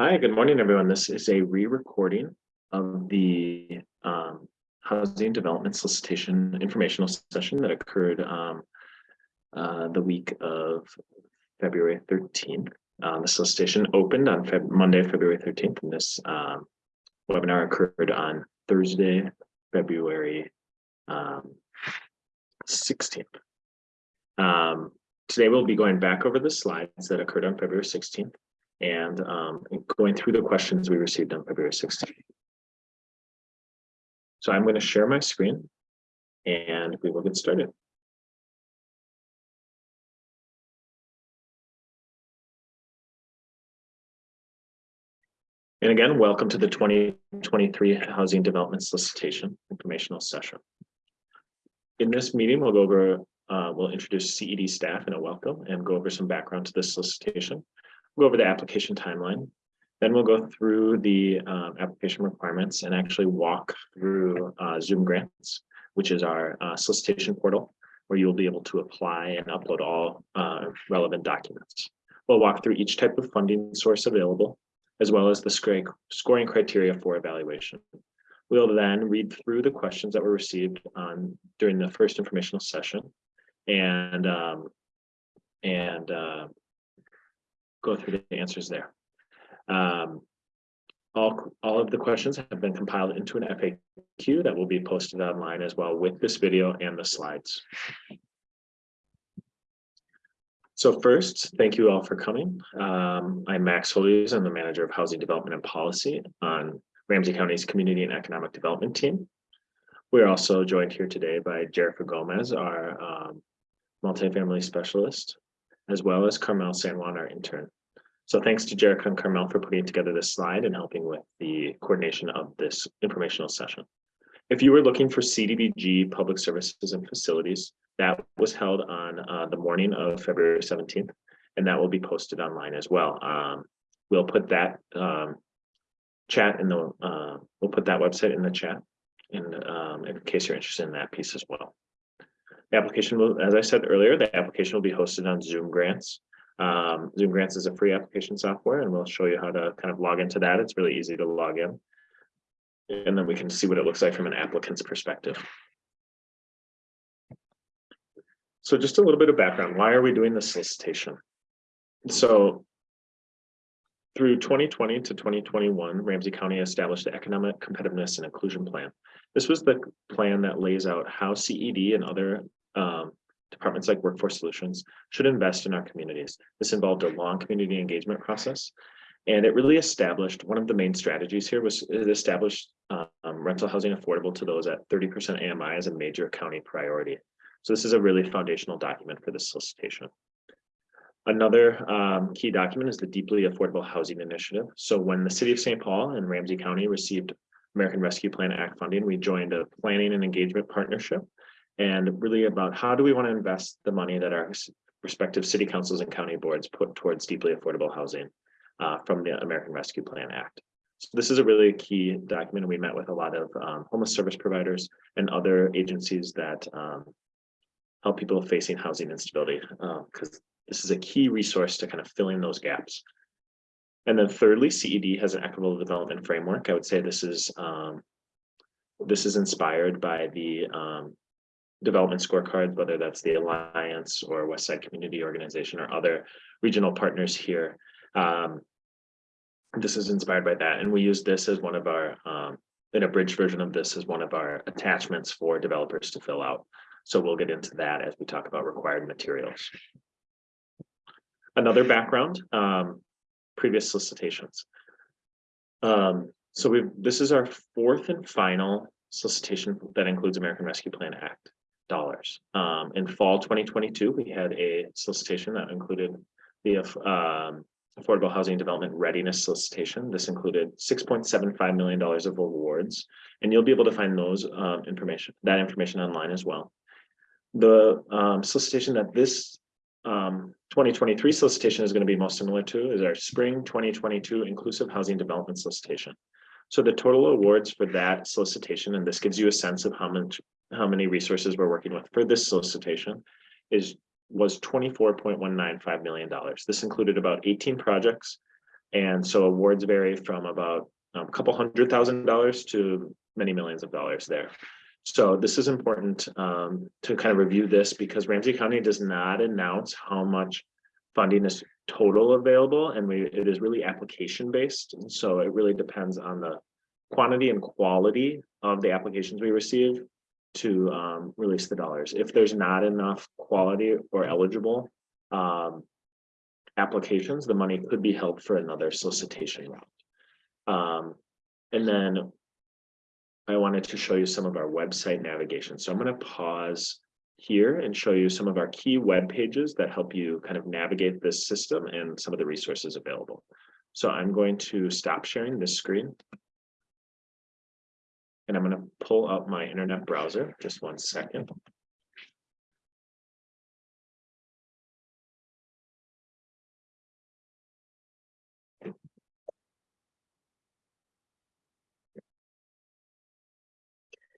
Hi, good morning, everyone. This is a re-recording of the um, housing development solicitation informational session that occurred um, uh, the week of February 13th. Um, the solicitation opened on Feb Monday, February 13th, and this um, webinar occurred on Thursday, February um, 16th. Um, today, we'll be going back over the slides that occurred on February 16th and um, going through the questions we received on February 16th. So I'm going to share my screen and we will get started. And again, welcome to the 2023 Housing Development Solicitation Informational Session. In this meeting, we'll go over, uh, we'll introduce CED staff in a welcome and go over some background to this solicitation go over the application timeline. Then we'll go through the um, application requirements and actually walk through uh, Zoom Grants, which is our uh, solicitation portal, where you'll be able to apply and upload all uh, relevant documents. We'll walk through each type of funding source available, as well as the scoring criteria for evaluation. We'll then read through the questions that were received on during the first informational session and um, and uh, go through the answers there. Um, all, all of the questions have been compiled into an FAQ that will be posted online as well with this video and the slides. So first, thank you all for coming. Um, I'm Max Hollies. I'm the manager of housing development and policy on Ramsey County's community and economic development team. We're also joined here today by Jerica Gomez, our um, multifamily specialist, as well as Carmel San Juan, our intern. So thanks to Jerica and Carmel for putting together this slide and helping with the coordination of this informational session. If you were looking for CDBG public services and facilities, that was held on uh, the morning of February 17th, and that will be posted online as well. Um, we'll put that um, chat in the, uh, we'll put that website in the chat in, um, in case you're interested in that piece as well. Application will, as I said earlier, the application will be hosted on Zoom Grants. Um, Zoom Grants is a free application software, and we'll show you how to kind of log into that. It's really easy to log in. And then we can see what it looks like from an applicant's perspective. So just a little bit of background. Why are we doing this solicitation? So through 2020 to 2021, Ramsey County established the Economic Competitiveness and Inclusion Plan. This was the plan that lays out how CED and other um, departments like Workforce Solutions should invest in our communities. This involved a long community engagement process. And it really established one of the main strategies here was it established um, rental housing affordable to those at 30% AMI as a major county priority. So this is a really foundational document for this solicitation. Another um, key document is the Deeply Affordable Housing Initiative. So when the City of St. Paul and Ramsey County received American Rescue Plan Act funding, we joined a planning and engagement partnership and really about how do we want to invest the money that our respective city councils and county boards put towards deeply affordable housing uh, from the American Rescue Plan Act. So this is a really key document. We met with a lot of um, homeless service providers and other agencies that um, help people facing housing instability because uh, this is a key resource to kind of fill in those gaps. And then thirdly, CED has an equitable development framework. I would say this is um, this is inspired by the um, development scorecard, whether that's the Alliance or Westside Community Organization or other regional partners here. Um, this is inspired by that. And we use this as one of our, um, in a bridge version of this as one of our attachments for developers to fill out. So we'll get into that as we talk about required materials. Another background, um, previous solicitations. Um, so we this is our fourth and final solicitation that includes American Rescue Plan Act dollars. Um, in fall 2022, we had a solicitation that included the um, Affordable Housing Development Readiness Solicitation. This included $6.75 million of awards, and you'll be able to find those um, information, that information online as well. The um, solicitation that this um, 2023 solicitation is going to be most similar to is our spring 2022 inclusive housing development solicitation. So the total awards for that solicitation, and this gives you a sense of how much how many resources we're working with for this solicitation is was $24.195 million. This included about 18 projects And so awards vary from about um, a couple hundred thousand dollars to many millions of dollars there. So this is important um, to kind of review this because Ramsey County does not announce how much funding is total available and we, it is really application based. And so it really depends on the quantity and quality of the applications we receive to um, release the dollars. If there's not enough quality or eligible um, applications, the money could be held for another solicitation round. Um, and then I wanted to show you some of our website navigation. So I'm going to pause here and show you some of our key web pages that help you kind of navigate this system and some of the resources available. So I'm going to stop sharing this screen. And I'm going to pull up my internet browser, just one second.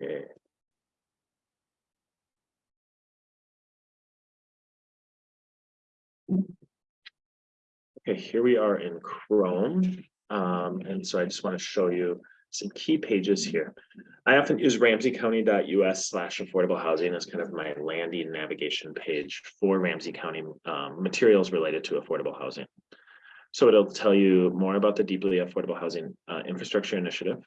Okay. Okay, here we are in Chrome. Um, and so I just want to show you some key pages here. I often use ramseycounty.us slash affordable housing as kind of my landing navigation page for Ramsey County um, materials related to affordable housing. So it'll tell you more about the deeply affordable housing uh, infrastructure initiative.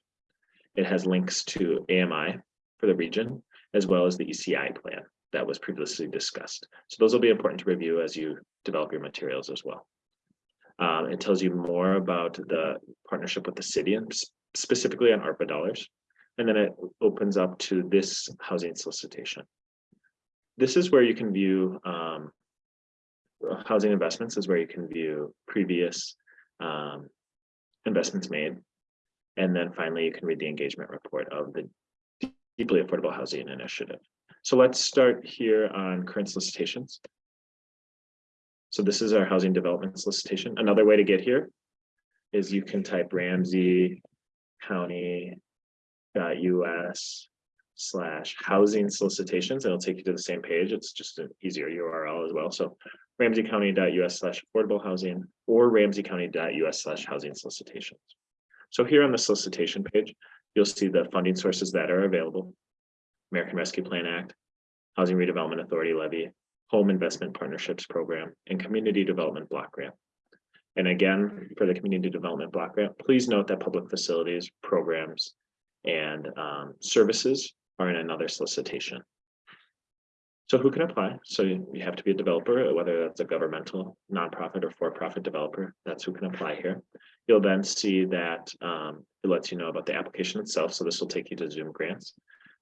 It has links to AMI for the region, as well as the ECI plan that was previously discussed. So those will be important to review as you develop your materials as well. Um, it tells you more about the partnership with the city and specifically on ARPA dollars. And then it opens up to this housing solicitation. This is where you can view um, housing investments is where you can view previous um, investments made. And then finally, you can read the engagement report of the deeply affordable housing initiative. So let's start here on current solicitations. So this is our housing development solicitation. Another way to get here is you can type Ramsey County US slash housing solicitations. It'll take you to the same page. It's just an easier URL as well. So ramseycounty.us slash affordable housing or ramseycounty.us slash housing solicitations. So here on the solicitation page, you'll see the funding sources that are available. American Rescue Plan Act, Housing Redevelopment Authority levy, Home Investment Partnerships Program, and Community Development Block Grant. And again, for the Community Development Block Grant, please note that public facilities, programs, and um, services are in another solicitation. So who can apply? So you have to be a developer, whether that's a governmental, nonprofit, or for-profit developer. That's who can apply here. You'll then see that um, it lets you know about the application itself. So this will take you to Zoom grants.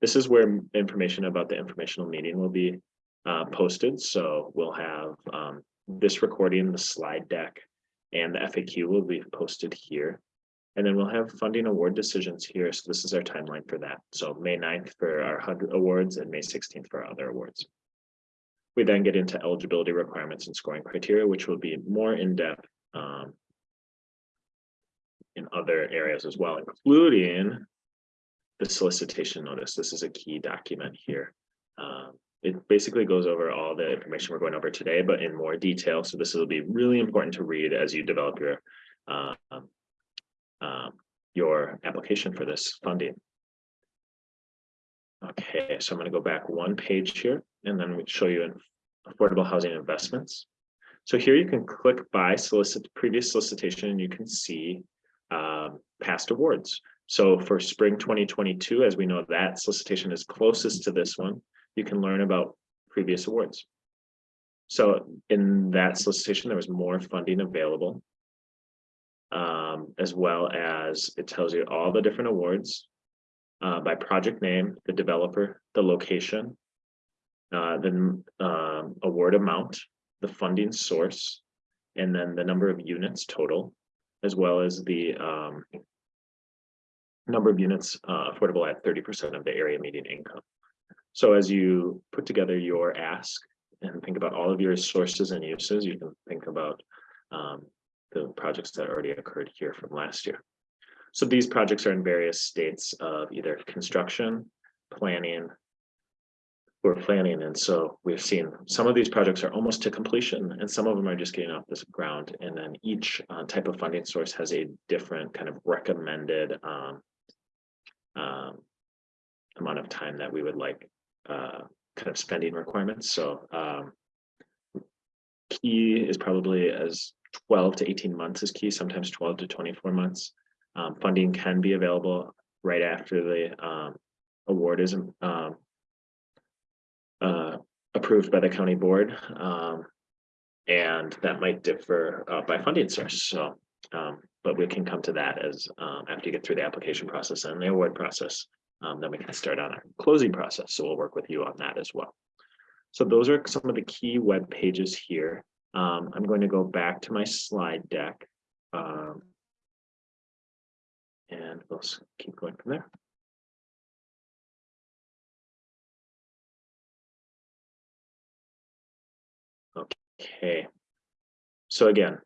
This is where information about the informational meeting will be uh, posted. So we'll have um, this recording, the slide deck, and the FAQ will be posted here. And then we'll have funding award decisions here. So this is our timeline for that. So May 9th for our HUD awards and May 16th for our other awards. We then get into eligibility requirements and scoring criteria, which will be more in-depth um, in other areas as well, including the solicitation notice. This is a key document here. Um, it basically goes over all the information we're going over today, but in more detail. So this will be really important to read as you develop your uh, um, your application for this funding. Okay, so I'm going to go back one page here and then we show you affordable housing investments. So here you can click by solicit previous solicitation and you can see um, past awards. So for spring 2022, as we know that solicitation is closest to this one, you can learn about previous awards. So in that solicitation, there was more funding available um, as well as it tells you all the different awards uh, by project name, the developer, the location, uh, the um, award amount, the funding source, and then the number of units total, as well as the um, number of units uh, affordable at 30% of the area median income. So as you put together your ask and think about all of your sources and uses, you can think about um, the projects that already occurred here from last year. So these projects are in various states of either construction, planning, we're planning. And so we've seen some of these projects are almost to completion and some of them are just getting off this ground. And then each uh, type of funding source has a different kind of recommended um, um, amount of time that we would like uh, kind of spending requirements. So um, key is probably as 12 to 18 months is key, sometimes 12 to 24 months. Um, funding can be available right after the um, award is um, uh, approved by the county board. Um, and that might differ uh, by funding source. So, um, but we can come to that as um, after you get through the application process and the award process, um, then we can start on our closing process. So we'll work with you on that as well. So those are some of the key web pages here. Um, I'm going to go back to my slide deck. Um, and we'll keep going from there. Okay. So again,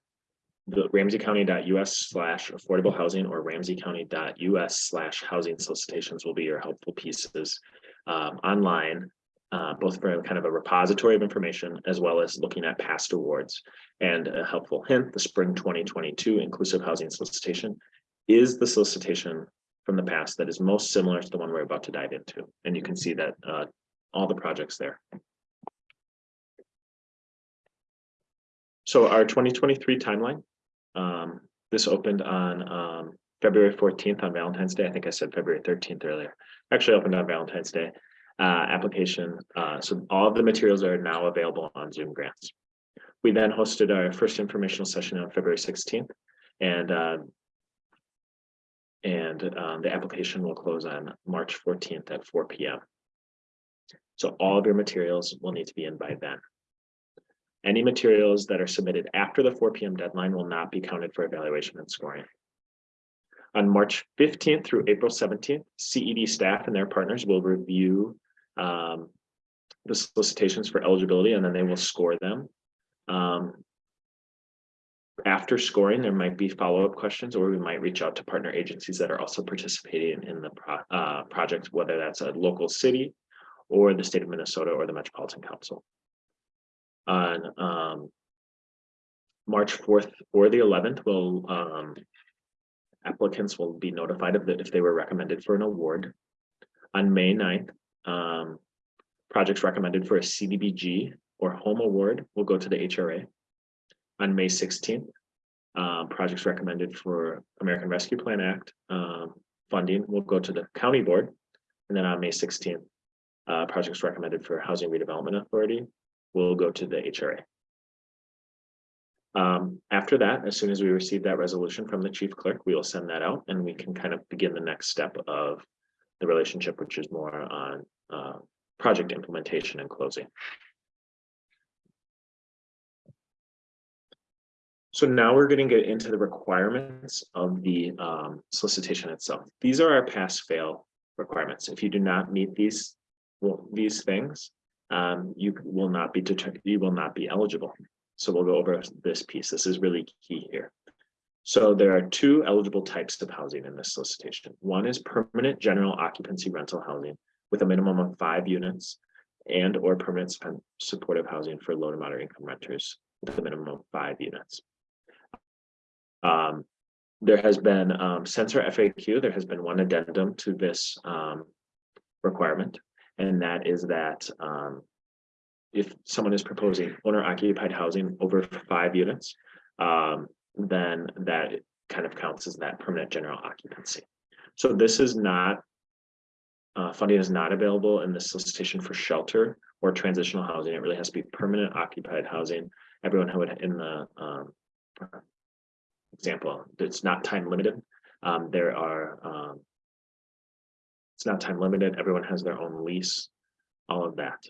the ramseycounty.us slash affordable housing or ramseycounty.us slash housing solicitations will be your helpful pieces um, online, uh, both for kind of a repository of information as well as looking at past awards. And a helpful hint, the spring 2022 inclusive housing solicitation is the solicitation from the past that is most similar to the one we're about to dive into. And you can see that uh, all the projects there. So our 2023 timeline, um, this opened on um, February 14th on Valentine's Day. I think I said February 13th earlier. Actually opened on Valentine's Day uh, application. Uh, so all of the materials are now available on Zoom grants. We then hosted our first informational session on February 16th and uh, and um, the application will close on March 14th at 4 p.m. So all of your materials will need to be in by then. Any materials that are submitted after the four PM deadline will not be counted for evaluation and scoring. On March fifteenth through April seventeenth, CED staff and their partners will review um, the solicitations for eligibility and then they will score them. Um, after scoring, there might be follow-up questions or we might reach out to partner agencies that are also participating in the pro uh, project, whether that's a local city or the state of Minnesota or the Metropolitan Council on um, March 4th or the 11th will um, applicants will be notified of that if they were recommended for an award. On May 9th, um, projects recommended for a CDBG or home award will go to the HRA. On May 16th, um, projects recommended for American Rescue Plan Act um, funding will go to the county board. And then on May 16th, uh, projects recommended for Housing Redevelopment Authority will go to the HRA. Um, after that, as soon as we receive that resolution from the chief clerk, we will send that out and we can kind of begin the next step of the relationship, which is more on uh, project implementation and closing. So now we're going to get into the requirements of the um, solicitation itself. These are our pass fail requirements. If you do not meet these, well, these things, um, you will not be determined, you will not be eligible. So we'll go over this piece. This is really key here. So there are two eligible types of housing in this solicitation. One is permanent general occupancy rental housing with a minimum of five units and or permanent supportive housing for low to moderate income renters with a minimum of five units. Um, there has been, um, since our FAQ, there has been one addendum to this um, requirement and that is that um, if someone is proposing owner occupied housing over five units, um, then that kind of counts as that permanent general occupancy. So this is not, uh, funding is not available in the solicitation for shelter or transitional housing. It really has to be permanent occupied housing. Everyone who would in the um, example, it's not time limited. Um, there are um, it's not time limited. Everyone has their own lease, all of that.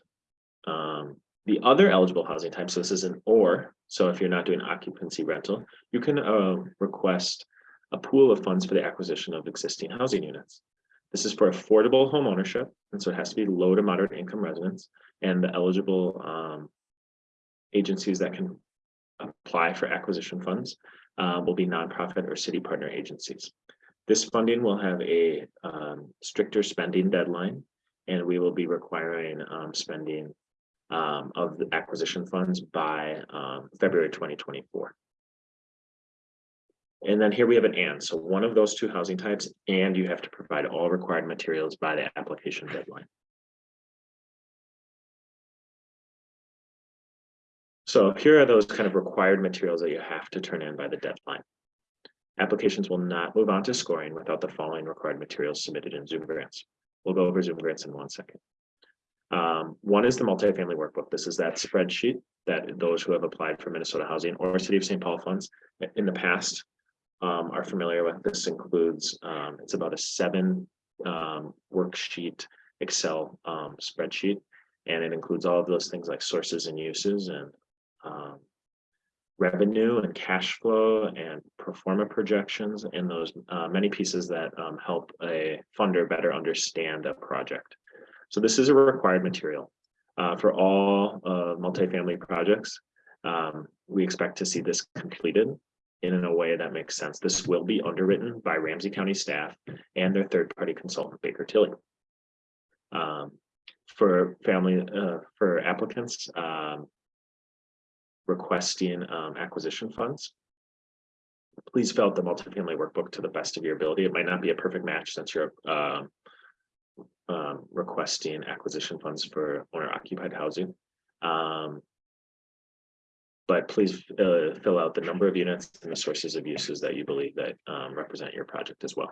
Um, the other eligible housing type, so this is an or, so if you're not doing occupancy rental, you can uh, request a pool of funds for the acquisition of existing housing units. This is for affordable home ownership, and so it has to be low to moderate income residents, and the eligible um, agencies that can apply for acquisition funds uh, will be nonprofit or city partner agencies. This funding will have a um, stricter spending deadline And we will be requiring um, spending um, of the acquisition funds by um, February twenty twenty-four. And then here we have an and, so one of those two housing types, and you have to provide all required materials by the application deadline. So here are those kind of required materials that you have to turn in by the deadline. Applications will not move on to scoring without the following required materials submitted in Zoom grants. We'll go over Zoom grants in one second. Um, one is the multifamily workbook. This is that spreadsheet that those who have applied for Minnesota Housing or City of St. Paul funds in the past um, are familiar with. This includes, um, it's about a seven um, worksheet Excel um, spreadsheet. And it includes all of those things like sources and uses and um, revenue and cash flow and pro forma projections and those uh, many pieces that um, help a funder better understand a project. So this is a required material uh, for all uh, multifamily projects. Um, we expect to see this completed in a way that makes sense. This will be underwritten by Ramsey County staff and their third-party consultant Baker Tilly. Um, for family, uh, for applicants, um, requesting um, acquisition funds. Please fill out the multifamily workbook to the best of your ability. It might not be a perfect match since you're uh, um, requesting acquisition funds for owner occupied housing. Um, but please uh, fill out the number of units and the sources of uses that you believe that um, represent your project as well.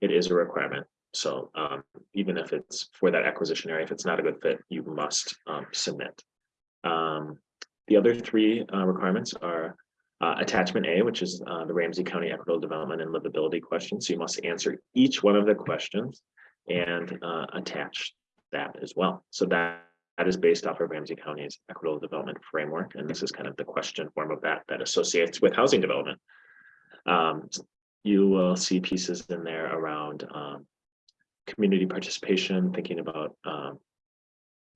It is a requirement. So um, even if it's for that acquisition area, if it's not a good fit, you must um, submit. Um, the other three uh, requirements are uh, attachment A, which is uh, the Ramsey County Equitable Development and Livability question. So you must answer each one of the questions and uh, attach that as well. So that, that is based off of Ramsey County's Equitable Development Framework. And this is kind of the question form of that that associates with housing development. Um, you will see pieces in there around um, community participation, thinking about um,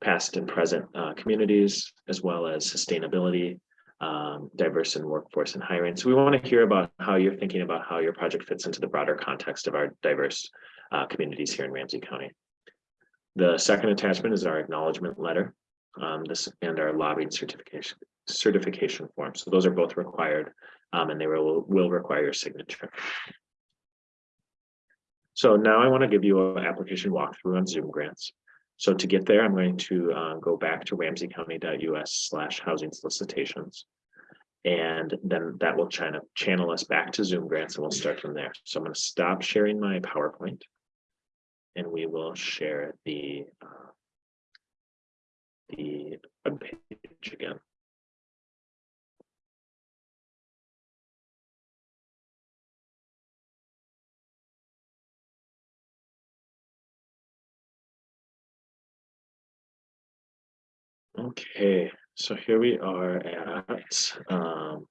past and present uh, communities, as well as sustainability, um, diverse in workforce and hiring. So we want to hear about how you're thinking about how your project fits into the broader context of our diverse uh, communities here in Ramsey County. The second attachment is our acknowledgement letter, um, this and our lobbying certification certification form. So those are both required um, and they will, will require your signature. So now I want to give you an application walkthrough on Zoom grants. So to get there, I'm going to uh, go back to ramseycounty.us slash housing solicitations. And then that will china, channel us back to Zoom grants and we'll start from there. So I'm going to stop sharing my PowerPoint. And we will share the uh, the web page again. Okay, so here we are at um,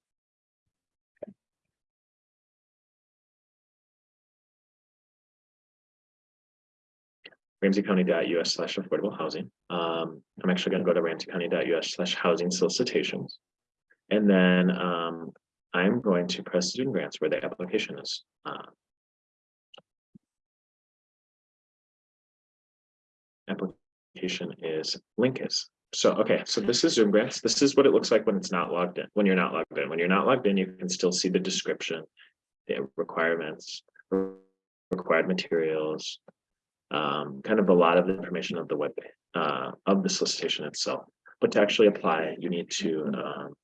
ramseycounty.us slash affordable housing. Um, I'm actually going to go to ramseycounty.us slash housing solicitations. And then um, I'm going to press student grants where the application is. Uh, application is Lincus. So, okay, so this is Zoom grants. This is what it looks like when it's not logged in, when you're not logged in. When you're not logged in, you can still see the description, the requirements, required materials, um, kind of a lot of the information of the web uh, of the solicitation itself. But to actually apply, you need to um,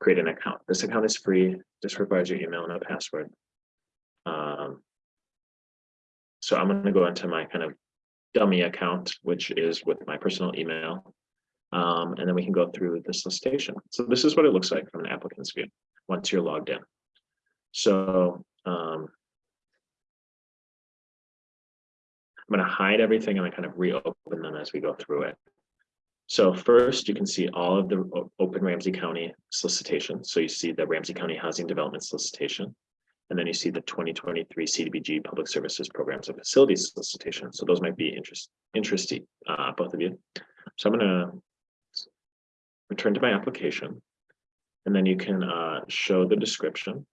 create an account. This account is free, just requires your email and a password. Um, so I'm going to go into my kind of dummy account, which is with my personal email. Um, and then we can go through the solicitation. So this is what it looks like from an applicant's view once you're logged in. So um, I'm going to hide everything and I kind of reopen them as we go through it. So first, you can see all of the open Ramsey County solicitations. So you see the Ramsey County Housing Development Solicitation, and then you see the 2023 CDBG Public Services Programs and Facilities Solicitation. So those might be interest, interesting, uh, both of you. So I'm going to return to my application, and then you can uh, show the description.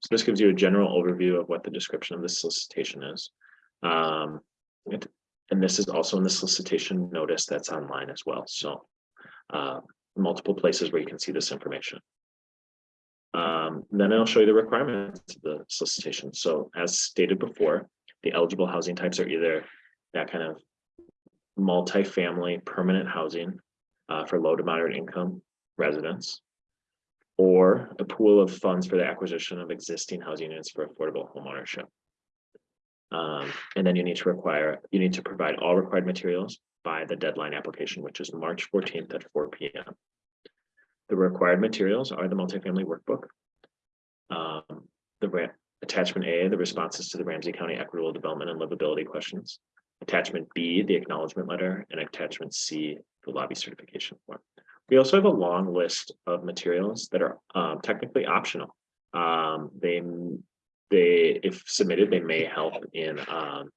So this gives you a general overview of what the description of the solicitation is. Um, it, and this is also in the solicitation notice that's online as well, so. Uh, multiple places where you can see this information. Um, then I'll show you the requirements of the solicitation. So as stated before, the eligible housing types are either that kind of. Multifamily permanent housing uh, for low to moderate income residents. Or a pool of funds for the acquisition of existing housing units for affordable homeownership. Um, and then you need to require, you need to provide all required materials by the deadline application, which is March fourteenth at four P M. The required materials are the multifamily workbook. Um, the attachment A, the responses to the Ramsey County Equitable Development and Livability questions. Attachment B, the acknowledgement letter, and attachment C, the lobby certification form. We also have a long list of materials that are um, technically optional. Um, they, they, if submitted, they may help in um,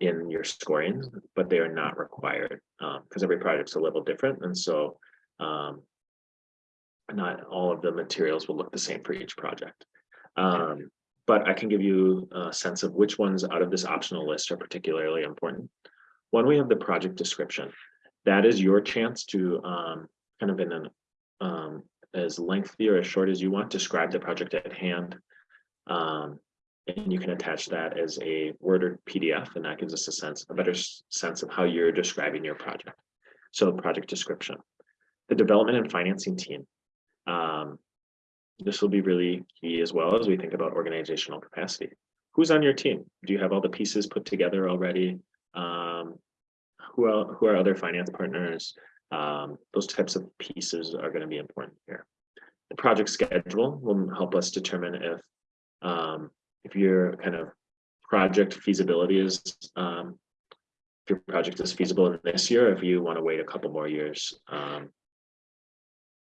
in your scoring, but they are not required, um, because every project's a little different, and so, um. Not all of the materials will look the same for each project. Um, but I can give you a sense of which ones out of this optional list are particularly important. One, we have the project description. That is your chance to, um, kind of in an, um, as lengthy or as short as you want, describe the project at hand. Um, and you can attach that as a Word or PDF, and that gives us a sense, a better sense of how you're describing your project. So project description. The development and financing team. Um, this will be really key as well as we think about organizational capacity. Who's on your team? Do you have all the pieces put together already? Um, who are, who are other finance partners? Um, those types of pieces are going to be important here. The project schedule will help us determine if um, if your kind of project feasibility is um. If your project is feasible in this year, if you want to wait a couple more years um.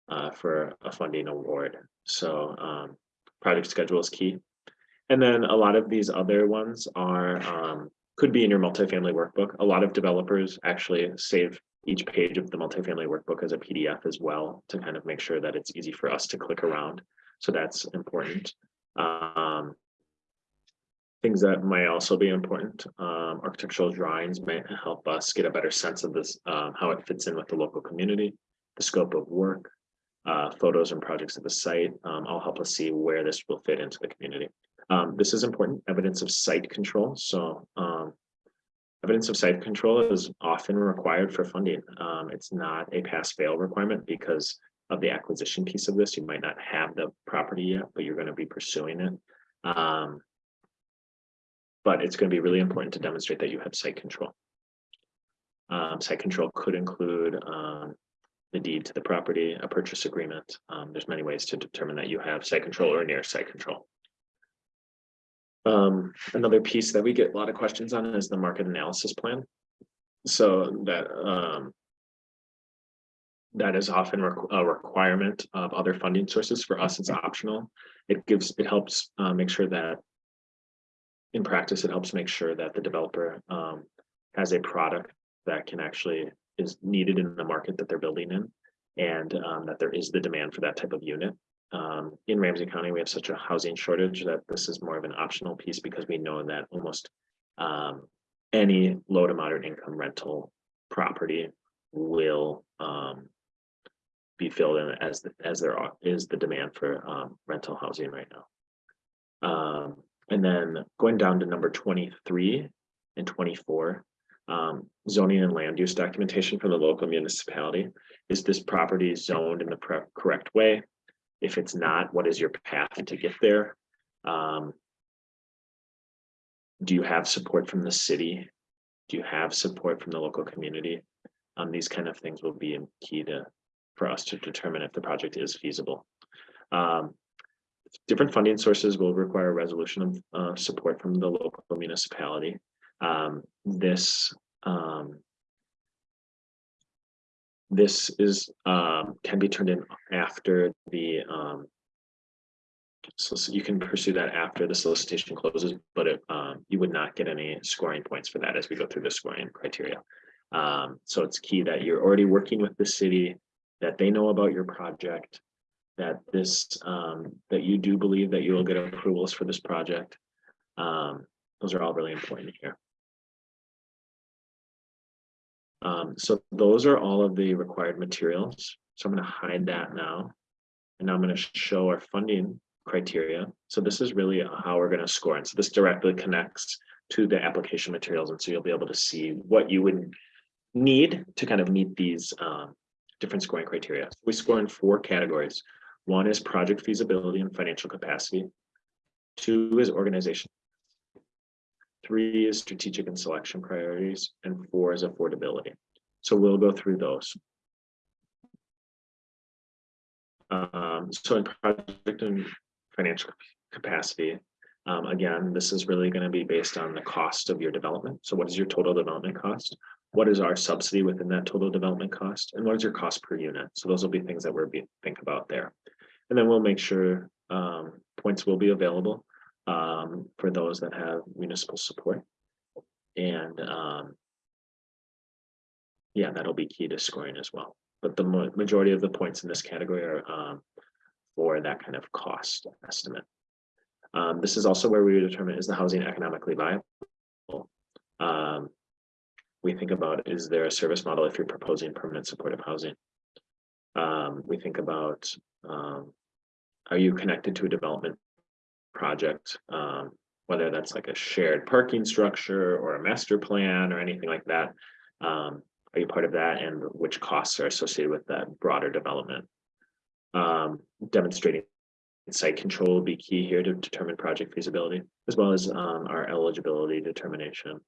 Uh, for a funding award, so um, project schedule is key. And then a lot of these other ones are um, could be in your multifamily workbook. A lot of developers actually save each page of the multifamily workbook as a PDF as well to kind of make sure that it's easy for us to click around. So that's important. Um, Things that might also be important, um, architectural drawings might help us get a better sense of this, um, how it fits in with the local community, the scope of work. Uh, photos and projects of the site, um, all help us see where this will fit into the community. Um, this is important, evidence of site control, so, um. Evidence of site control is often required for funding. Um, it's not a pass-fail requirement because of the acquisition piece of this. You might not have the property yet, but you're gonna be pursuing it. Um, but it's gonna be really important to demonstrate that you have site control. Um, site control could include, um, the deed to the property, a purchase agreement. There's many ways to determine that you have site control or near site control. Um, another piece that we get a lot of questions on is the market analysis plan. So that, um. That is often a requirement of other funding sources. For us, it's optional. It gives, it helps, uh, make sure that. In practice, it helps make sure that the developer, um, has a product that can actually is needed in the market that they're building in. And um, that there is the demand for that type of unit. Um, in Ramsey County, we have such a housing shortage that this is more of an optional piece because we know that almost. Um, any low to moderate income rental property will um. Be filled in as the, as there are, is the demand for um rental housing right now. Um, and then going down to number twenty-three and twenty-four. Um, zoning and land use documentation from the local municipality. Is this property zoned in the correct way? If it's not, what is your path to get there? Um. Do you have support from the city? Do you have support from the local community? Um, these kind of things will be key to, for us to determine if the project is feasible. Um. Different funding sources will require resolution of, uh, support from the local municipality. Um, this, um. This is, um, can be turned in after the, um. So, you can pursue that after the solicitation closes, but it, um, you would not get any scoring points for that as we go through the scoring criteria. Um, so it's key that you're already working with the city, that they know about your project. That this, um, that you do believe that you will get approvals for this project. Um, those are all really important here. Um, so those are all of the required materials. So I'm gonna hide that now. And now I'm gonna show our funding criteria. So this is really how we're gonna score. And so this directly connects to the application materials. And so you'll be able to see what you would need to kind of meet these um, different scoring criteria. We score in four categories. One is project feasibility and financial capacity. Two is organization. Three is strategic and selection priorities, and four is affordability. So we'll go through those. Um, so in project and financial capacity, um, again, this is really going to be based on the cost of your development. So what is your total development cost? What is our subsidy within that total development cost? And what is your cost per unit? So those will be things that we're be think about there. And then we'll make sure um, points will be available um, for those that have municipal support. And um, yeah, that'll be key to scoring as well. But the ma- majority of the points in this category are um, for that kind of cost estimate. Um, this is also where we determine is the housing economically viable. Um, we think about is there a service model if you're proposing permanent supportive housing? Um, we think about um, are you connected to a development project, um, whether that's like a shared parking structure or a master plan or anything like that. Um, are you part of that and which costs are associated with that broader development? Um, demonstrating site control will be key here to determine project feasibility, as well as um, our eligibility determination,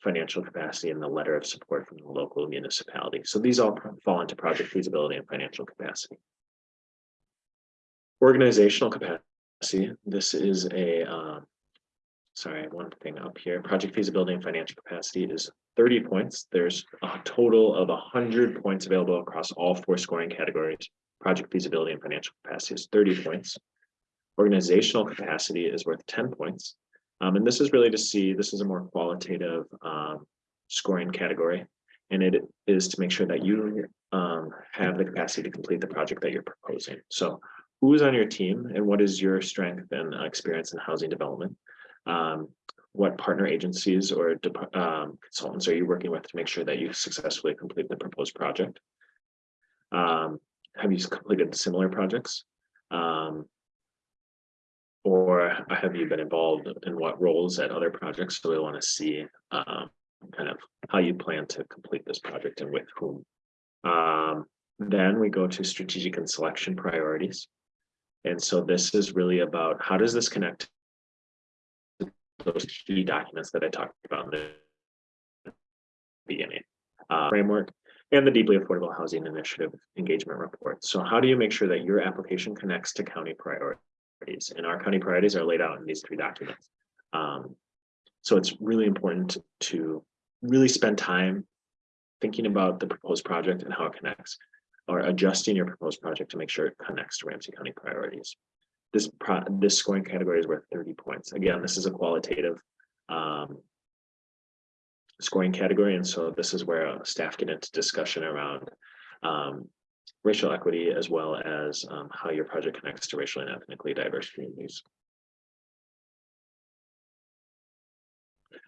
financial capacity, and the letter of support from the local municipality. So these all fall into project feasibility and financial capacity. Organizational capacity, this is a, um, sorry, one thing up here, project feasibility and financial capacity is 30 points. There's a total of 100 points available across all four scoring categories. Project feasibility and financial capacity is 30 points. Organizational capacity is worth 10 points. Um, and this is really to see, this is a more qualitative um, scoring category. And it is to make sure that you um, have the capacity to complete the project that you're proposing. So who is on your team and what is your strength and uh, experience in housing development? Um, what partner agencies or um, consultants are you working with to make sure that you successfully complete the proposed project? Um, have you completed similar projects? Um, or have you been involved in what roles at other projects? So we want to see um, kind of how you plan to complete this project and with whom. Um, then we go to strategic and selection priorities. And so this is really about how does this connect to those key documents that I talked about in the beginning. Uh, framework and the deeply affordable housing initiative engagement report. So how do you make sure that your application connects to county priorities? And our county priorities are laid out in these three documents. Um, so it's really important to really spend time thinking about the proposed project and how it connects or adjusting your proposed project to make sure it connects to Ramsey County priorities. This pro this scoring category is worth 30 points. Again, this is a qualitative um, scoring category. And so this is where staff get into discussion around um, racial equity as well as um, how your project connects to racially and ethnically diverse communities.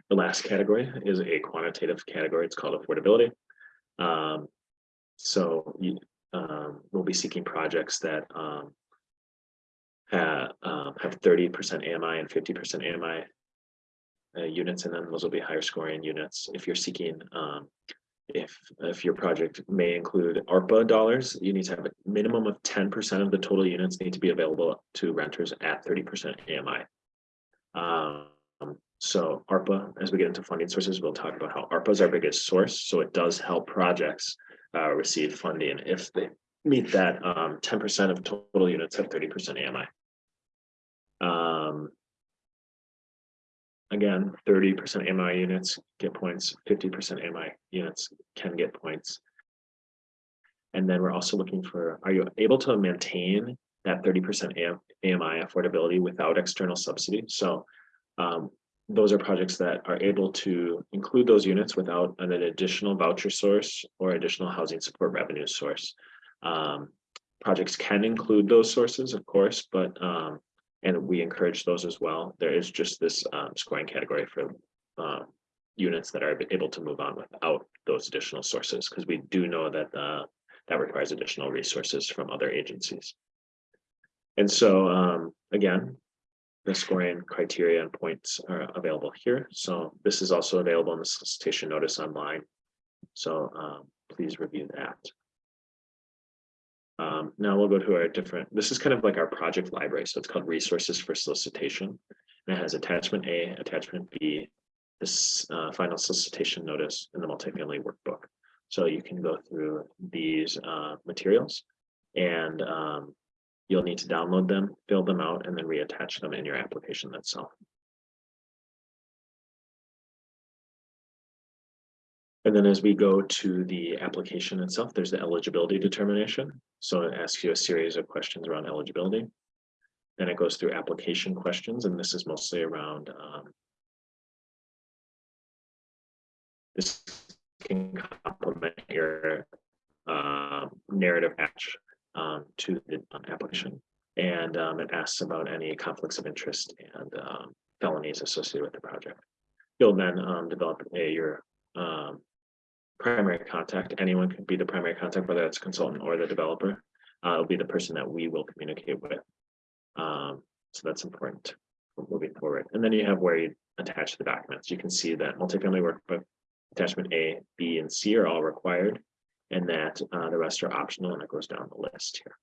The last category is a quantitative category. It's called affordability. Um, so you, um, we'll be seeking projects that um, have, um, have 30% AMI and 50% AMI uh, units and then Those will be higher scoring units. If you're seeking, um, if if your project may include ARPA dollars, you need to have a minimum of 10% of the total units need to be available to renters at 30% AMI. Um, so ARPA, as we get into funding sources, we'll talk about how ARPA is our biggest source. So it does help projects uh, receive funding if they meet that 10% um, of total units have 30% AMI. Um, again, 30% AMI units get points, 50% AMI units can get points. And then we're also looking for, are you able to maintain that 30% AMI affordability without external subsidy? So um, those are projects that are able to include those units without an additional voucher source or additional housing support revenue source. Um, projects can include those sources, of course, but um, and we encourage those as well. There is just this um, scoring category for uh, units that are able to move on without those additional sources, because we do know that uh, that requires additional resources from other agencies. And so, um, again, the scoring criteria and points are available here. So this is also available in the solicitation notice online. So um, please review that. Um, now we'll go to our different, this is kind of like our project library. So it's called resources for solicitation. And it has attachment A, attachment B, this uh, final solicitation notice and the multifamily workbook. So you can go through these uh, materials and um, you'll need to download them, fill them out, and then reattach them in your application itself. And then as we go to the application itself, there's the eligibility determination. So it asks you a series of questions around eligibility. Then it goes through application questions, and this is mostly around um, this can complement your uh, narrative match um, to the application. And um, it asks about any conflicts of interest and um, felonies associated with the project. You'll then um, develop a, your um, primary contact. Anyone can be the primary contact, whether it's consultant or the developer. Uh, it'll be the person that we will communicate with. Um, so that's important moving forward. And then you have where you attach the documents. You can see that multifamily workbook attachment A, B, and C are all required and that uh, the rest are optional and it goes down the list here.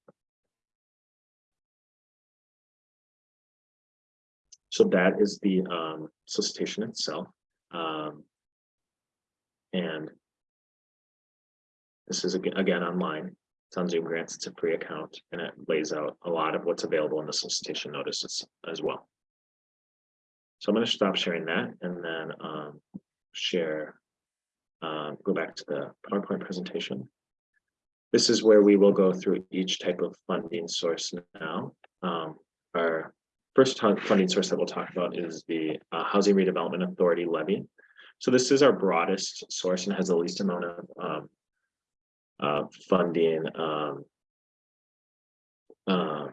So that is the um, solicitation itself. Um, and this is again, online. It's on Zoom Grants. It's a free account and it lays out a lot of what's available in the solicitation notices as well. So I'm going to stop sharing that and then um, share uh, go back to the PowerPoint presentation. This is where we will go through each type of funding source now. Um, our first funding source that we'll talk about is the uh, Housing Redevelopment Authority levy. So this is our broadest source and has the least amount of um, uh, funding um, uh,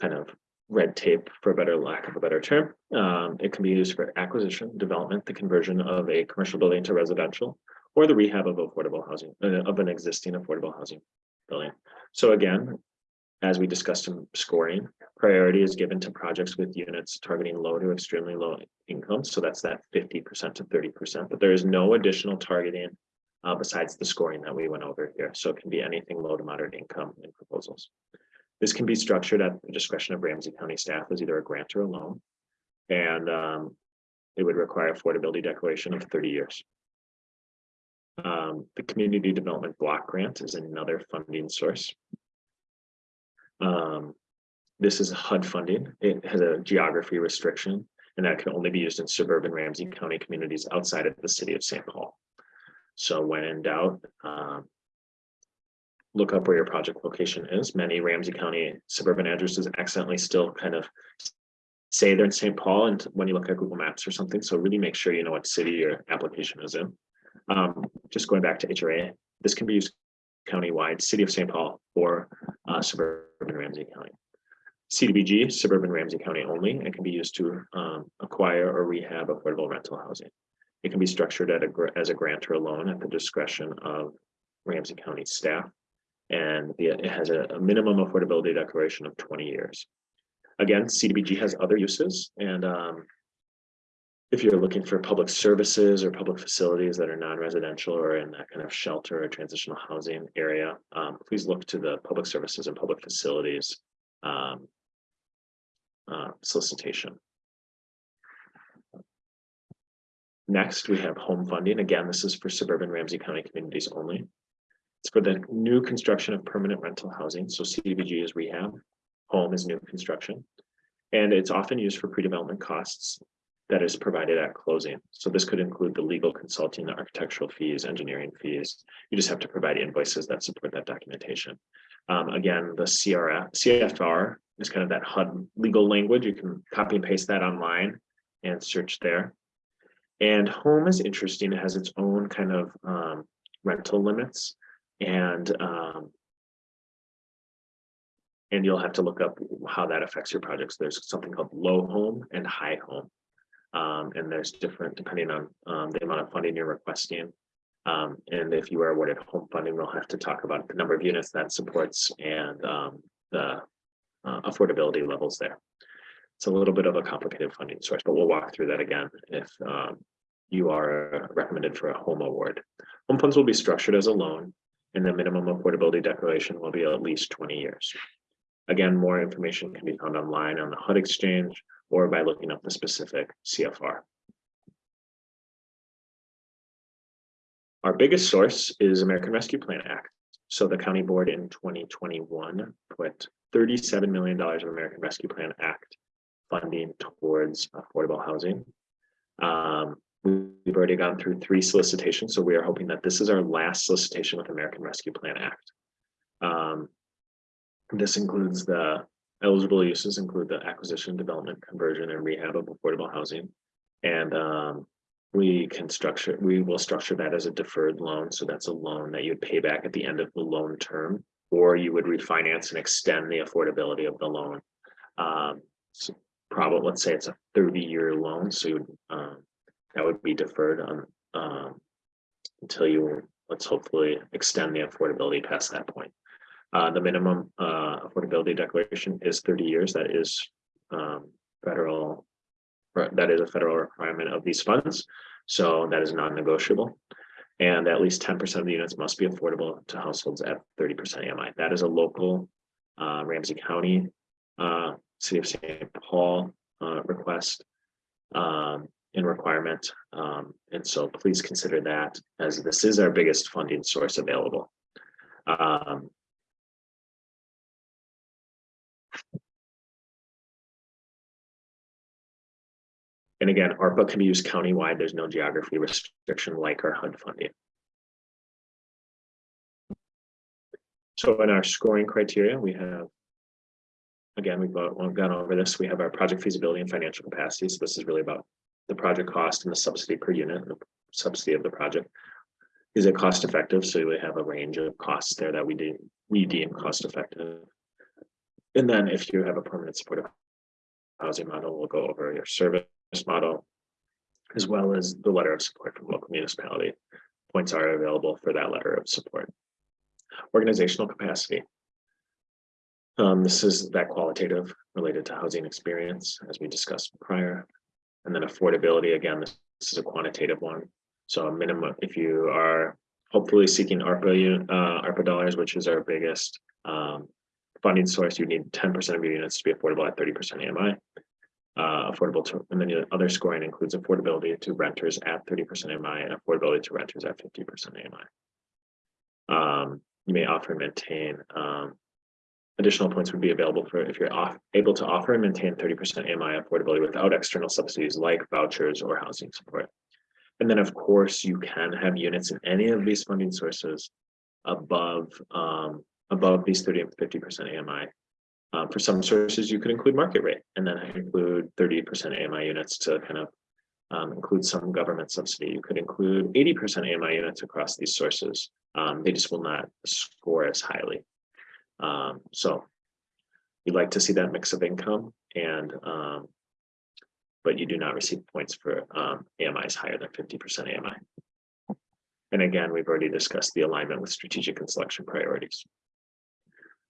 kind of red tape for a better lack of a better term. Um, it can be used for acquisition, development, the conversion of a commercial building to residential, or the rehab of affordable housing, uh, of an existing affordable housing building. So again, as we discussed in scoring, priority is given to projects with units targeting low to extremely low income. So that's that 50% to 30%, but there is no additional targeting uh, besides the scoring that we went over here. So it can be anything low to moderate income in proposals. This can be structured at the discretion of Ramsey County staff as either a grant or a loan. And um, it would require affordability declaration of 30 years. Um, the community development block grant is another funding source. Um, this is HUD funding. It has a geography restriction, and that can only be used in suburban Ramsey County communities outside of the city of St. Paul. So when in doubt, um, look up where your project location is. Many Ramsey County suburban addresses accidentally still kind of say they're in St. Paul and when you look at Google Maps or something. So really make sure you know what city your application is in. Um, just going back to HRA, this can be used countywide, city of St. Paul or uh, suburban Ramsey County. CDBG, suburban Ramsey County only, and can be used to um, acquire or rehab affordable rental housing. It can be structured at a, as a grant or a loan at the discretion of Ramsey County staff and the, it has a, a minimum affordability declaration of 20 years. Again, CDBG has other uses and um, if you're looking for public services or public facilities that are non-residential or in that kind of shelter or transitional housing area, um, please look to the public services and public facilities um, uh, solicitation. Next, we have home funding. Again, this is for suburban Ramsey County communities only. It's for the new construction of permanent rental housing. So CDBG is rehab, home is new construction. And it's often used for pre-development costs that is provided at closing. So this could include the legal consulting, the architectural fees, engineering fees. You just have to provide invoices that support that documentation. Um, again, the CRF, CFR is kind of that HUD legal language. You can copy and paste that online and search there. And home is interesting. It has its own kind of um, rental limits and um, and you'll have to look up how that affects your projects. There's something called low home and high home. Um, and there's different, depending on, um, the amount of funding you're requesting. Um, and if you are awarded home funding, we'll have to talk about the number of units that supports and, um, the uh, affordability levels there. It's a little bit of a complicated funding source, but we'll walk through that again if, um, you are recommended for a home award. Home funds will be structured as a loan and the minimum affordability declaration will be at least twenty years. Again, more information can be found online on the HUD exchange or by looking up the specific CFR. Our biggest source is American Rescue Plan Act. So the county board in twenty twenty-one put thirty-seven million dollars of American Rescue Plan Act funding towards affordable housing. Um, we've already gone through three solicitations, so we are hoping that this is our last solicitation with American Rescue Plan Act. Um, this includes the eligible uses include the acquisition, development, conversion, and rehab of affordable housing. And um, we can structure, we will structure that as a deferred loan. So that's a loan that you'd pay back at the end of the loan term, or you would refinance and extend the affordability of the loan. Um, so probably, let's say it's a thirty-year loan, so you would, um, that would be deferred on um, until you, let's hopefully extend the affordability past that point. Uh, the minimum uh, affordability declaration is thirty years. That is um, federal, that is a federal requirement of these funds. So that is non-negotiable. And at least ten percent of the units must be affordable to households at thirty percent AMI. That is a local uh, Ramsey County, uh, City of St. Paul uh, request um, and requirement. Um, and so please consider that as this is our biggest funding source available. Um, And again, ARPA can be used countywide. There's no geography restriction like our HUD funding. So in our scoring criteria, we have, again, we've gone over this. We have our project feasibility and financial capacity. So this is really about the project cost and the subsidy per unit, the subsidy of the project. Is it cost effective? So we have a range of costs there that we do, we deem cost effective. And then if you have a permanent supportive housing model, we'll go over your service model, as well as the letter of support from local municipality. Points are available for that letter of support. Organizational capacity. Um, this is that qualitative related to housing experience, as we discussed prior. And then affordability, again, this is a quantitative one. So a minimum, if you are hopefully seeking ARPA, uh, ARPA dollars, which is our biggest um, funding source, you need ten percent of your units to be affordable at thirty percent AMI uh, affordable to, and then the other scoring includes affordability to renters at thirty percent AMI and affordability to renters at fifty percent AMI. Um, you may offer and maintain, um, additional points would be available for if you're off, able to offer and maintain thirty percent AMI affordability without external subsidies like vouchers or housing support. And then, of course, you can have units in any of these funding sources above, um, above these thirty and fifty percent AMI for some sources, you could include market rate and then include thirty percent AMI units to kind of um, include some government subsidy. You could include eighty percent AMI units across these sources. Um, they just will not score as highly. Um, so you'd like to see that mix of income and um, but you do not receive points for um, AMIs higher than fifty percent AMI. And again, we've already discussed the alignment with strategic and selection priorities.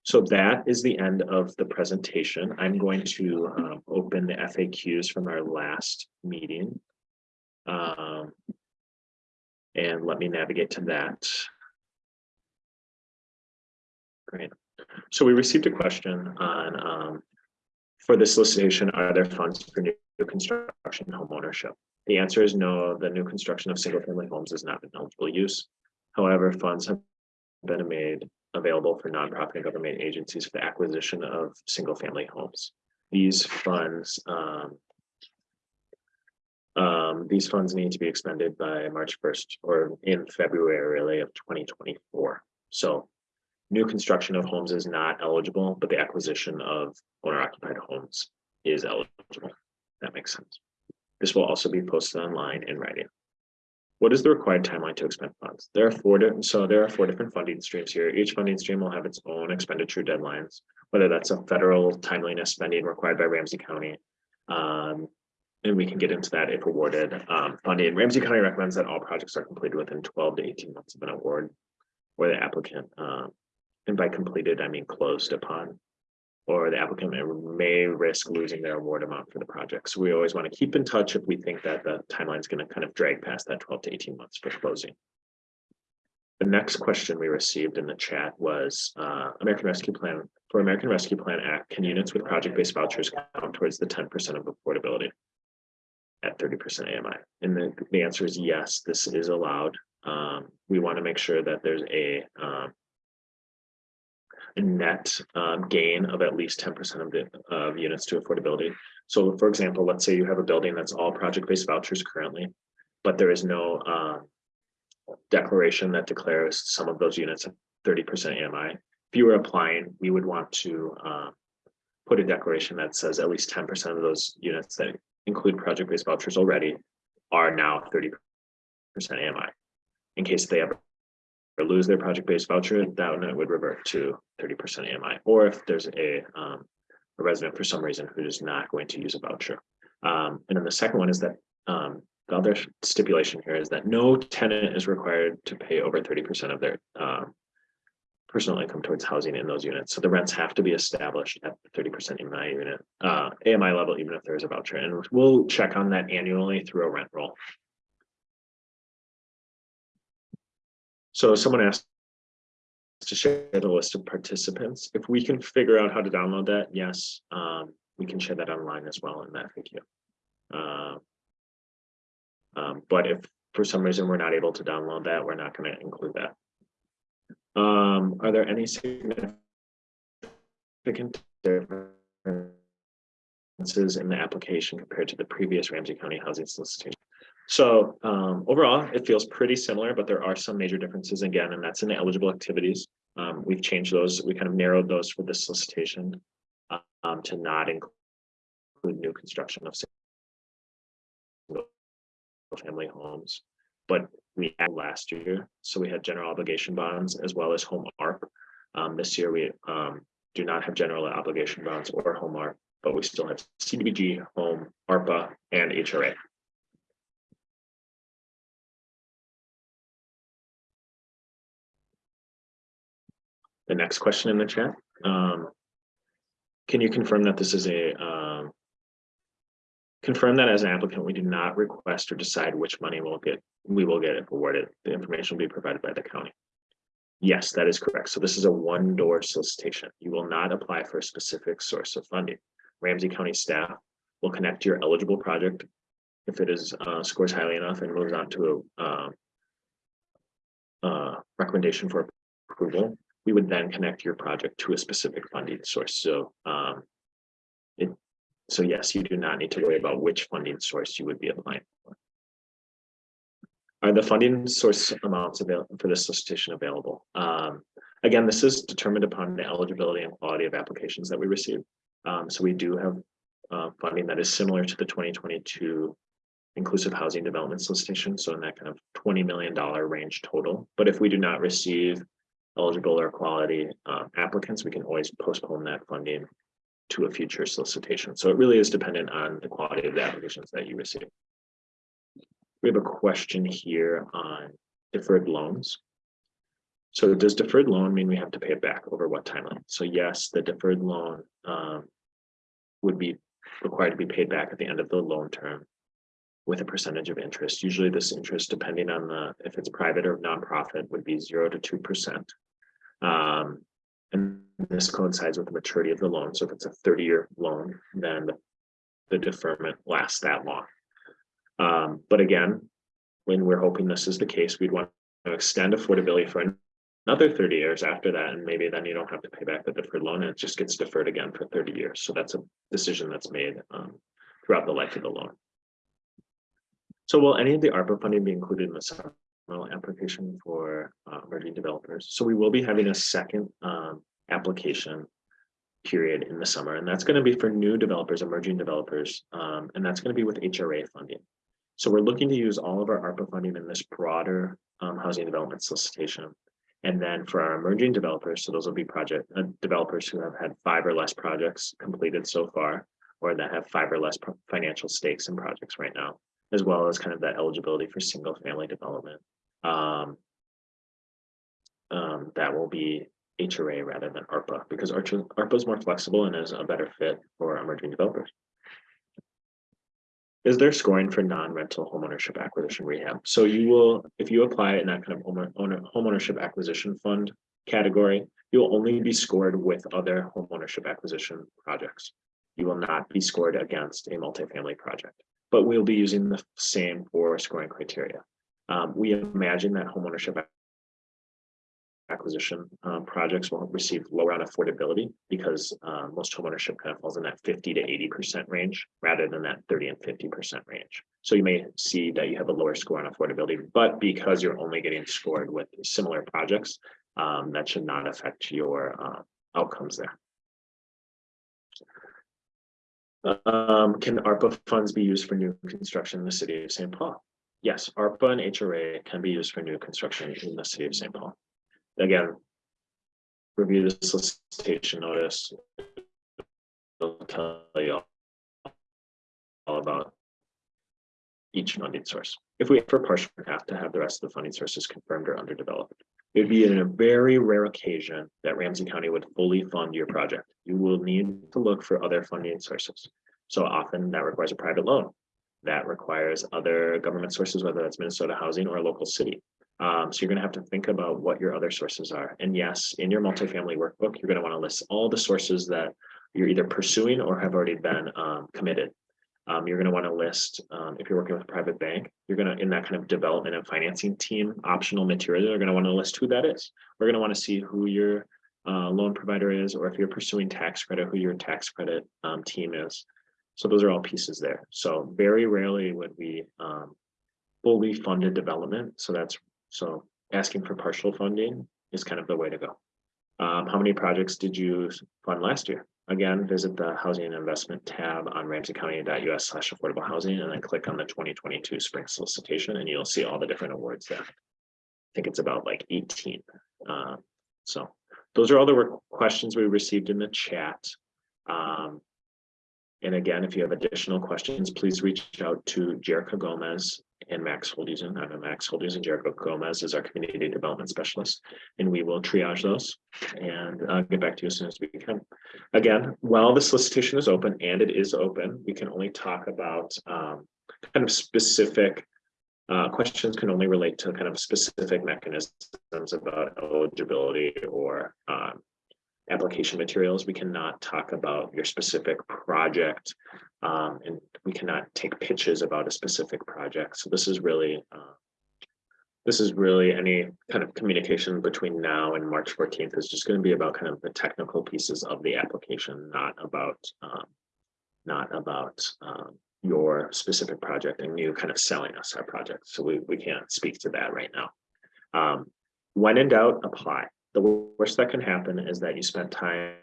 So that is the end of the presentation. I'm going to um, open the FAQs from our last meeting. Um, and let me navigate to that. Great. So we received a question on, um, for the solicitation, are there funds for new construction home ownership? The answer is no, the new construction of single family homes is not an eligible use. However, funds have been made available for nonprofit and government agencies for the acquisition of single-family homes. These funds, um, um, these funds need to be expended by March first or in February really of twenty twenty-four. So new construction of homes is not eligible, but the acquisition of owner-occupied homes is eligible. That makes sense. This will also be posted online in writing. What is the required timeline to expend funds? There are four different, so there are four different funding streams here. Each funding stream will have its own expenditure deadlines, whether that's a federal timeliness spending required by Ramsey County. Um, and we can get into that if awarded, um, funding. Ramsey County recommends that all projects are completed within twelve to eighteen months of an award. Or the applicant, um, and by completed, I mean closed upon. Or the applicant may- risk losing their award amount for the project. So we always want to keep in touch if we think that the timeline is going to kind of drag past that twelve to eighteen months for closing. The next question we received in the chat was, uh, American Rescue Plan, for American Rescue Plan Act, can units with project-based vouchers count towards the ten percent of affordability? At thirty percent AMI, and the, the answer is yes, this is allowed. Um, we want to make sure that there's a, um. Net, um, gain of at least ten percent of the, of units to affordability. So for example, let's say you have a building that's all project-based vouchers currently, but there is no, um declaration that declares some of those units at thirty percent AMI. If you were applying, we would want to uh, put a declaration that says at least ten percent of those units that include project-based vouchers already are now thirty percent AMI. In case they ever lose their project-based voucher, that one would revert to thirty percent AMI. Or if there's a um, a resident for some reason who is not going to use a voucher. Um, and then the second one is that um, the other stipulation here is that no tenant is required to pay over thirty percent of their um. Personal income towards housing in those units, so the rents have to be established at thirty percent AMI unit, uh, AMI level, even if there is a voucher, and we'll check on that annually through a rent roll. So someone asked. To share the list of participants, if we can figure out how to download that, yes, um, we can share that online as well in that video. Uh, um, but if for some reason we're not able to download that, we're not gonna include that. Um, are there any significant differences in the application compared to the previous Ramsey County Housing Solicitation? So, um, overall, it feels pretty similar, but there are some major differences again, and that's in the eligible activities. Um, we've changed those, we kind of narrowed those for this solicitation, um, to not include new construction of single family homes. But we had last year, so we had general obligation bonds as well as home ARP. Um, this year, we um, do not have general obligation bonds or home ARP, but we still have CDBG, home, ARPA, and HRA. The next question in the chat, um. Can you confirm that this is a, um. Confirm that as an applicant, we do not request or decide which money we'll get, we will get if awarded. The information will be provided by the county. Yes, that is correct. So this is a one door solicitation. You will not apply for a specific source of funding. Ramsey County staff will connect your eligible project. If it is uh scores highly enough and moves on to a um. Uh, recommendation for approval, we would then connect your project to a specific funding source. So um. It, so yes, you do not need to worry about which funding source you would be applying for. Are the funding source amounts available for this solicitation available? Um, again, this is determined upon the eligibility and quality of applications that we receive. Um, so we do have uh, funding that is similar to the twenty twenty-two inclusive housing development solicitation, so in that kind of twenty million dollar range total. But if we do not receive eligible or quality uh, applicants, we can always postpone that funding to a future solicitation. So it really is dependent on the quality of the applications that you receive. We have a question here on deferred loans. So does deferred loan mean we have to pay it back over what timeline? So yes, the deferred loan um, would be required to be paid back at the end of the loan term with a percentage of interest. Usually this interest, depending on the, if it's private or nonprofit, would be zero to two percent. Um, and this coincides with the maturity of the loan. So if it's a thirty-year loan, then the- deferment lasts that long. Um, but again, when we're hoping this is the case, we'd want to extend affordability for another thirty years after that, and maybe then you don't have to pay back the deferred loan, and it just gets deferred again for thirty years. So that's a decision that's made um, throughout the life of the loan. So will any of the ARPA funding be included in the supplemental application for uh, emerging developers? So we will be having a second um, application period in the summer, and that's going to be for new developers, emerging developers, um, and that's going to be with HRA funding. So we're looking to use all of our ARPA funding in this broader um, housing development solicitation. And then for our emerging developers, so those will be project uh, developers who have had five or less projects completed so far. or that have five or less financial stakes in projects right now, as well as kind of that eligibility for single family development. Um, um, that will be HRA rather than ARPA, because ARPA is more flexible and is a better fit for emerging developers. Is there scoring for non-rental homeownership acquisition rehab? So you will, if you apply in that kind of home owner, homeownership acquisition fund category, you'll only be scored with other homeownership acquisition projects. You will not be scored against a multifamily project, but we'll be using the same four scoring criteria. Um, we imagine that homeownership acquisition um, projects will receive lower on affordability because uh, most homeownership kind of falls in that fifty to eighty percent range rather than that thirty and fifty percent range. So you may see that you have a lower score on affordability, but because you're only getting scored with similar projects, um, that should not affect your uh, outcomes there. Um, can ARPA funds be used for new construction in the city of St. Paul? Yes, ARPA and HRA can be used for new construction in the city of St. Paul again. Review the solicitation notice. They'll tell you all all about each funding source. If we for partial, we have to have the rest of the funding sources confirmed or underdeveloped. It would be in a very rare occasion that Ramsey County would fully fund your project. You will need to look for other funding sources. So often that requires a private loan. That requires other government sources, whether that's Minnesota Housing or a local city. Um, so you're gonna have to think about what your other sources are. And yes, in your multifamily workbook, you're gonna wanna list all the sources that you're either pursuing or have already been um, committed. Um, you're gonna wanna list, um, if you're working with a private bank, you're gonna, in that kind of development and financing team, optional material, you're gonna wanna list who that is. We're gonna wanna see who your uh, loan provider is, or if you're pursuing tax credit, who your tax credit um, team is. So those are all pieces there. So very rarely would we um, fully funded development. So that's so asking for partial funding is kind of the way to go. Um, how many projects did you fund last year? Again, visit the housing and investment tab on ramseycounty.us slash affordable housing and then click on the twenty twenty-two spring solicitation and you'll see all the different awards there. I think it's about like eighteen. Uh, so those are all the questions we received in the chat. Um, and again, if you have additional questions, please reach out to Jerica Gomez and Max Holdhusen. I'm a Max Holdhusen. Jericho Gomez is our community development specialist, and we will triage those and uh, get back to you as soon as we can. Again, while the solicitation is open, and it is open, we can only talk about um, kind of specific uh, questions can only relate to kind of specific mechanisms about eligibility or um, application materials. We cannot talk about your specific project um, and we cannot take pitches about a specific project. So this is really uh, this is really any kind of communication between now and March 14th is just going to be about kind of the technical pieces of the application, not about um, not about um, your specific project and you kind of selling us our project. So we, we can't speak to that right now. Um, when in doubt, apply. The worst that can happen is that you spent time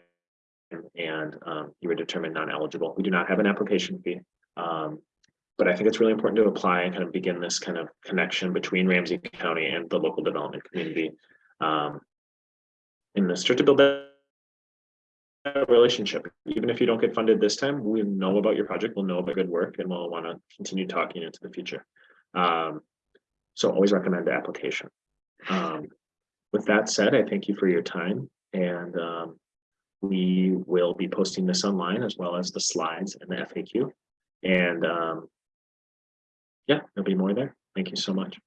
and um, you were determined non-eligible. We do not have an application fee. Um, but I think it's really important to apply and kind of begin this kind of connection between Ramsey County and the local development community. Um, in this to build that relationship. Even if you don't get funded this time, we know about your project, we'll know about good work, and we'll want to continue talking into the future. Um, so always recommend the application. Um, with that said, I thank you for your time and um, we will be posting this online as well as the slides and the FAQ. And um, yeah, there'll be more there. Thank you so much.